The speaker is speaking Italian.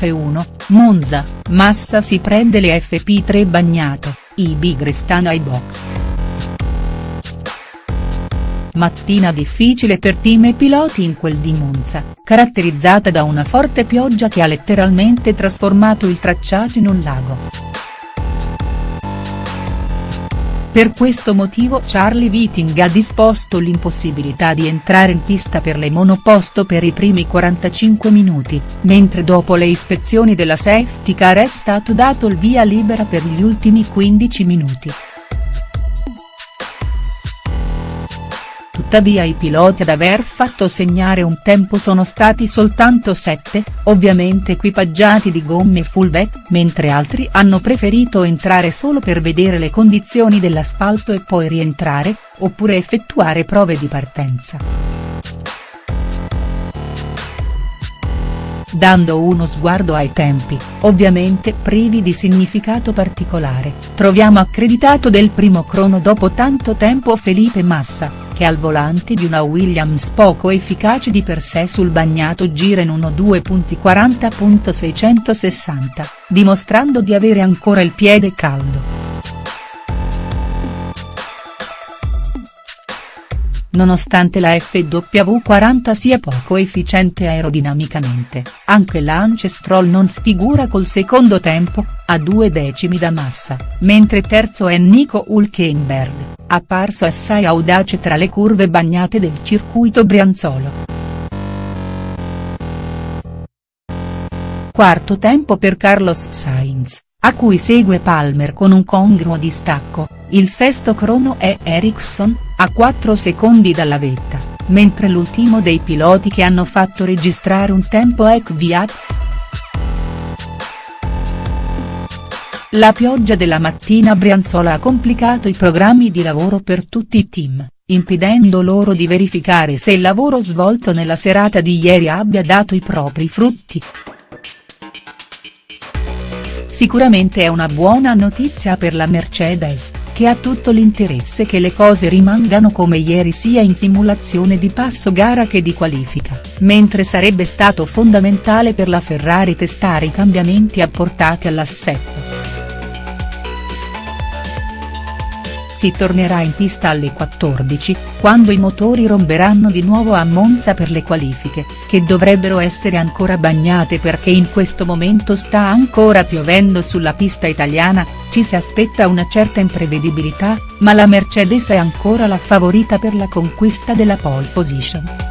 F1, Monza, Massa si prende le FP3 bagnato, i big restano ai box. Mattina difficile per team e piloti in quel di Monza, caratterizzata da una forte pioggia che ha letteralmente trasformato il tracciato in un lago. Per questo motivo Charlie Whiting ha disposto l'impossibilità di entrare in pista per le monoposto per i primi 45 minuti, mentre dopo le ispezioni della safety car è stato dato il via libera per gli ultimi 15 minuti. Tuttavia i piloti ad aver fatto segnare un tempo sono stati soltanto sette, ovviamente equipaggiati di gomme full wet, mentre altri hanno preferito entrare solo per vedere le condizioni dell'asfalto e poi rientrare, oppure effettuare prove di partenza. Dando uno sguardo ai tempi, ovviamente privi di significato particolare, troviamo accreditato del primo crono dopo tanto tempo Felipe Massa, che al volante di una Williams poco efficace di per sé sul bagnato gira in 1.2.40.660, dimostrando di avere ancora il piede caldo. Nonostante la FW40 sia poco efficiente aerodinamicamente, anche Lance Stroll non sfigura col secondo tempo, a due decimi da massa, mentre terzo è Nico Hulkenberg, apparso assai audace tra le curve bagnate del circuito brianzolo. Quarto tempo per Carlos Sainz, a cui segue Palmer con un congruo distacco, il sesto crono è Ericsson, a 4 secondi dalla vetta, mentre l'ultimo dei piloti che hanno fatto registrare un tempo è Kvyat. La pioggia della mattina brianzola ha complicato i programmi di lavoro per tutti i team, impedendo loro di verificare se il lavoro svolto nella serata di ieri abbia dato i propri frutti. Sicuramente è una buona notizia per la Mercedes, che ha tutto l'interesse che le cose rimangano come ieri sia in simulazione di passo gara che di qualifica, mentre sarebbe stato fondamentale per la Ferrari testare i cambiamenti apportati all'assetto. Si tornerà in pista alle 14, quando i motori romperanno di nuovo a Monza per le qualifiche, che dovrebbero essere ancora bagnate perché in questo momento sta ancora piovendo sulla pista italiana, ci si aspetta una certa imprevedibilità, ma la Mercedes è ancora la favorita per la conquista della pole position.